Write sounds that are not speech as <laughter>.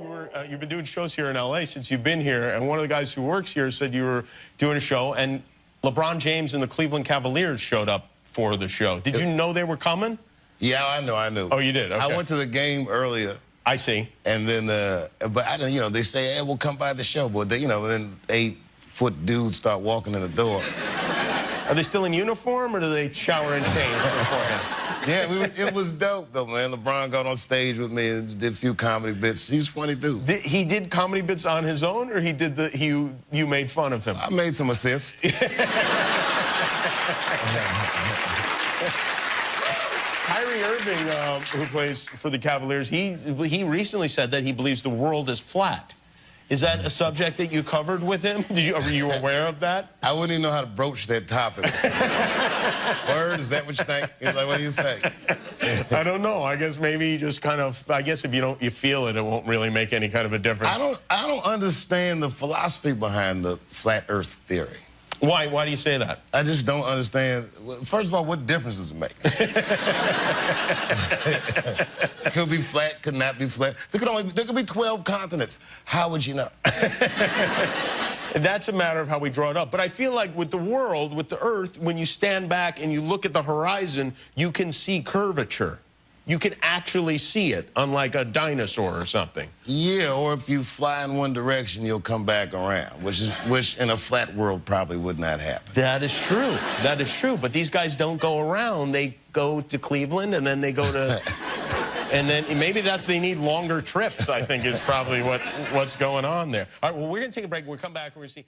uh, you've been doing shows here in LA since you've been here, and one of the guys who works here said you were doing a show, and LeBron James and the Cleveland Cavaliers showed up for the show. Did you know they were coming? Yeah, I know, I knew. Oh, you did? Okay. I went to the game earlier. I see. And then, uh, but I didn't, you know, they say, hey, we'll come by the show. But, they, you know, then eight foot dudes start walking in the door. Are they still in uniform or do they shower and change beforehand? Yeah, we, it was dope though, man. LeBron got on stage with me and did a few comedy bits. He was funny dude. Did, he did comedy bits on his own, or he did the he you made fun of him? I made some assists. <laughs> Kyrie Irving, uh, who plays for the Cavaliers, he he recently said that he believes the world is flat. Is that a subject that you covered with him? <laughs> Did you, are you aware of that? I wouldn't even know how to broach that topic. <laughs> Word, is that what you think? He's like, what do you say? I don't know. I guess maybe you just kind of, I guess if you don't, you feel it, it won't really make any kind of a difference. I don't, I don't understand the philosophy behind the flat earth theory. Why? Why do you say that? I just don't understand. First of all, what difference does it make? <laughs> could be flat, could not be flat. There could only be, there could be 12 continents. How would you know? <laughs> That's a matter of how we draw it up. But I feel like with the world, with the Earth, when you stand back and you look at the horizon, you can see curvature you can actually see it, unlike a dinosaur or something. Yeah, or if you fly in one direction, you'll come back around, which is which in a flat world probably would not happen. That is true. That is true. But these guys don't go around. They go to Cleveland and then they go to <laughs> and then maybe that they need longer trips, I think is probably what what's going on there. All right, well, we're going to take a break. We'll come back and we're going to see